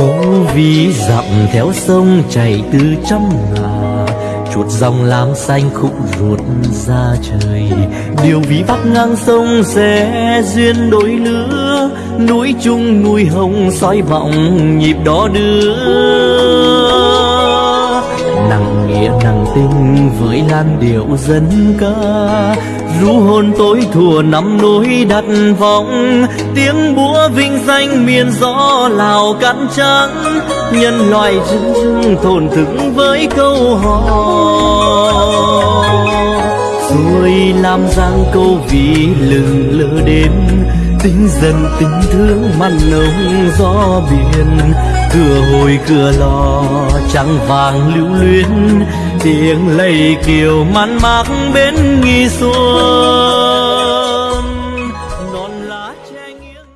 Cố vi dặm theo sông chảy từ trăm ngà, chuột dòng lam xanh khúc ruột ra trời. Điều ví vắt ngang sông sẽ duyên đôi lứa, núi chung núi hồng soi vọng nhịp đó đưa nghĩa tình với lan điệu dân ca. Ru hồn tối thùa năm núi đặt vọng, tiếng búa vinh danh miền gió lào cắn trắng. Nhân loại rừng rừng thổn thức với câu hò. Rồi làm giang câu vì lừng lơ đến, tính dần tình thương mặn nồng gió biển cửa hồi cửa lò trắng vàng lưu luyến. Tiếng lầy kiều man mác bên nghi xuân. Non lá che nghiêng.